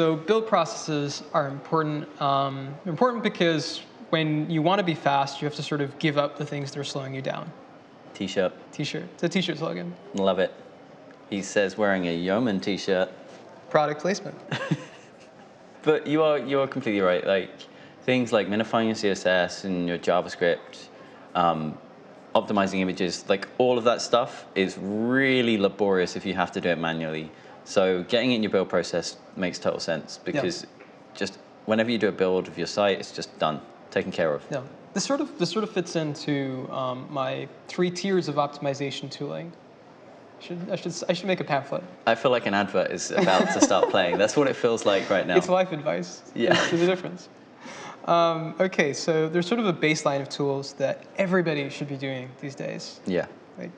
So build processes are important. Um, important because when you want to be fast, you have to sort of give up the things that are slowing you down. T-shirt. T-shirt. It's a T-shirt slogan. Love it. He says wearing a Yeoman T-shirt. Product placement. but you are you are completely right. Like things like minifying your CSS and your JavaScript, um, optimizing images, like all of that stuff is really laborious if you have to do it manually. So getting it in your build process makes total sense because yeah. just whenever you do a build of your site, it's just done, taken care of. Yeah. This sort of this sort of fits into um, my three tiers of optimization tooling. I should, I should I should make a pamphlet. I feel like an advert is about to start playing. That's what it feels like right now. It's life advice. Yeah. There's a difference. Um, okay, so there's sort of a baseline of tools that everybody should be doing these days. Yeah. Like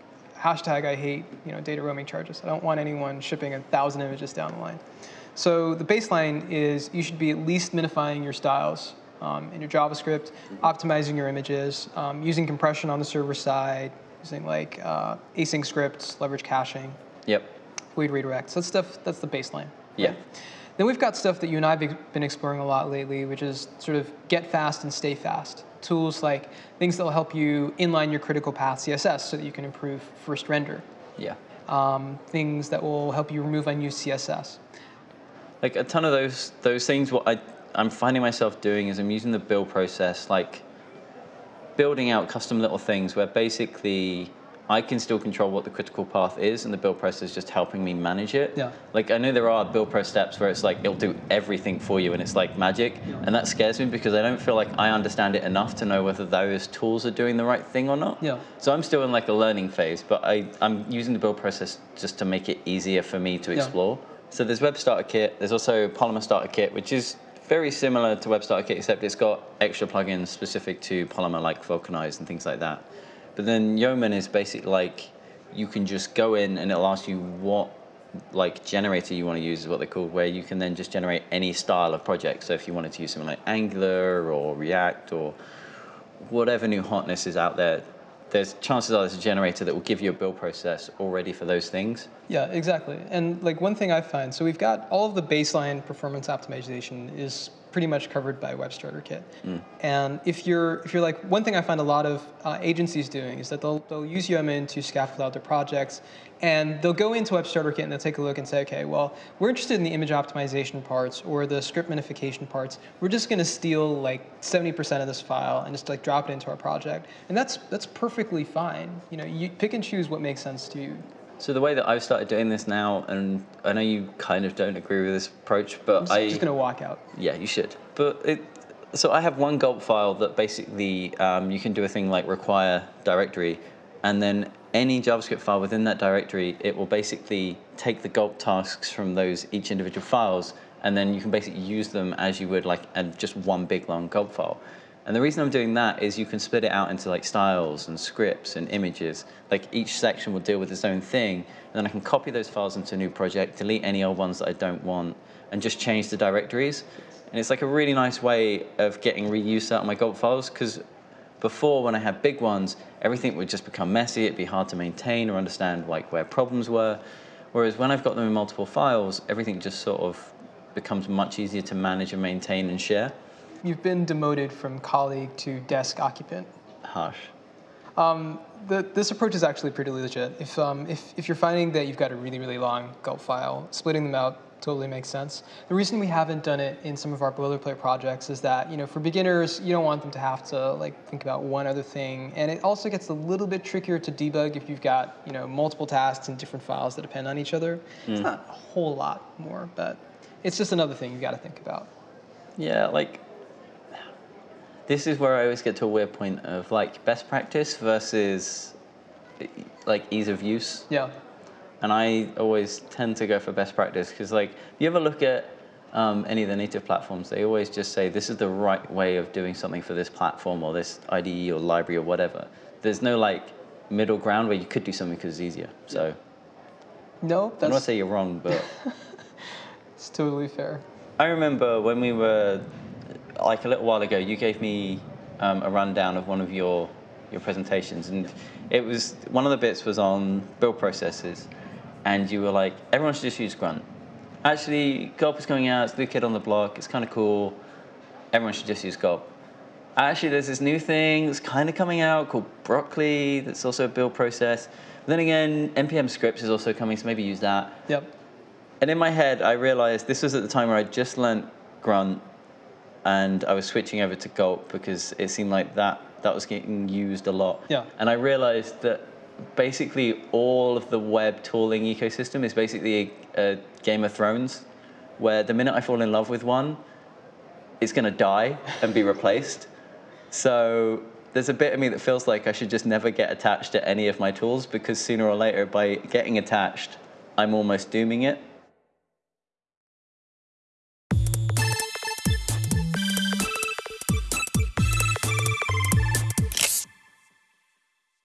hashtag I hate you know data roaming charges. I don't want anyone shipping a thousand images down the line. So the baseline is you should be at least minifying your styles um, in your JavaScript, optimizing your images, um, using compression on the server side, using like uh, async scripts, leverage caching. Yep. We'd redirect. So that's stuff. That's the baseline. Right? Yeah. Then we've got stuff that you and I have been exploring a lot lately, which is sort of get fast and stay fast. Tools like things that will help you inline your critical path CSS so that you can improve first render. Yeah. Um, things that will help you remove unused CSS. Like a ton of those those things. What I I'm finding myself doing is I'm using the build process, like building out custom little things where basically I can still control what the critical path is, and the build process is just helping me manage it. Yeah. Like I know there are build pro steps where it's like it'll do everything for you, and it's like magic, yeah. and that scares me because I don't feel like I understand it enough to know whether those tools are doing the right thing or not. Yeah. So I'm still in like a learning phase, but I I'm using the build process just to make it easier for me to explore. Yeah. So there's Web Starter Kit. There's also Polymer Starter Kit, which is very similar to Web Starter Kit, except it's got extra plugins specific to Polymer, like Vulcanize and things like that. But then Yeoman is basically like you can just go in and it'll ask you what like generator you want to use is what they're called, where you can then just generate any style of project. So if you wanted to use something like Angular or React or whatever new hotness is out there, there's chances are there's a generator that will give you a build process already for those things. Yeah, exactly. And like one thing I find, so we've got all of the baseline performance optimization is pretty much covered by Web Starter Kit. Mm. And if you're if you're like one thing I find a lot of uh, agencies doing is that they'll they'll use Yeoman to scaffold out their projects, and they'll go into Web Starter Kit and they'll take a look and say, okay, well we're interested in the image optimization parts or the script minification parts. We're just going to steal like 70% of this file and just like drop it into our project, and that's that's perfectly fine. You know, you pick and choose what makes sense to you. So the way that I've started doing this now, and I know you kind of don't agree with this approach, but I'm just, I just gonna walk out. Yeah, you should. But it, so I have one gulp file that basically um, you can do a thing like require directory, and then any JavaScript file within that directory, it will basically take the gulp tasks from those each individual files, and then you can basically use them as you would like and just one big long gulp file. And the reason I'm doing that is you can split it out into like styles and scripts and images. Like each section will deal with its own thing. And then I can copy those files into a new project, delete any old ones that I don't want, and just change the directories. And it's like a really nice way of getting reuse out of my gulp files because before when I had big ones, everything would just become messy. It'd be hard to maintain or understand like where problems were. Whereas when I've got them in multiple files, everything just sort of becomes much easier to manage and maintain and share you've been demoted from colleague to desk occupant. Harsh. Um, the, this approach is actually pretty legit. If, um, if, if you're finding that you've got a really, really long gulp file, splitting them out totally makes sense. The reason we haven't done it in some of our boilerplate projects is that, you know, for beginners, you don't want them to have to like think about one other thing. And it also gets a little bit trickier to debug if you've got, you know, multiple tasks and different files that depend on each other. Mm. It's not a whole lot more, but it's just another thing you've got to think about. Yeah, like this is where I always get to a weird point of like best practice versus like ease of use. Yeah. And I always tend to go for best practice because like if you ever look at um, any of the native platforms, they always just say this is the right way of doing something for this platform or this IDE or library or whatever. There's no like middle ground where you could do something because it's easier. So. No, that's. I'm not say you're wrong, but. it's totally fair. I remember when we were like a little while ago, you gave me um, a rundown of one of your your presentations, and it was one of the bits was on build processes, and you were like, everyone should just use Grunt, actually, Gulp is coming out. It's the new kid on the block. It's kind of cool. Everyone should just use Gulp. Actually, there's this new thing that's kind of coming out called Broccoli. That's also a build process. But then again, npm scripts is also coming, so maybe use that. Yep. And in my head, I realized this was at the time where I just learned Grunt, and I was switching over to Gulp because it seemed like that that was getting used a lot. Yeah. And I realized that basically all of the web tooling ecosystem is basically a, a Game of Thrones, where the minute I fall in love with one, it's going to die and be replaced. So there's a bit of me that feels like I should just never get attached to any of my tools because sooner or later, by getting attached, I'm almost dooming it.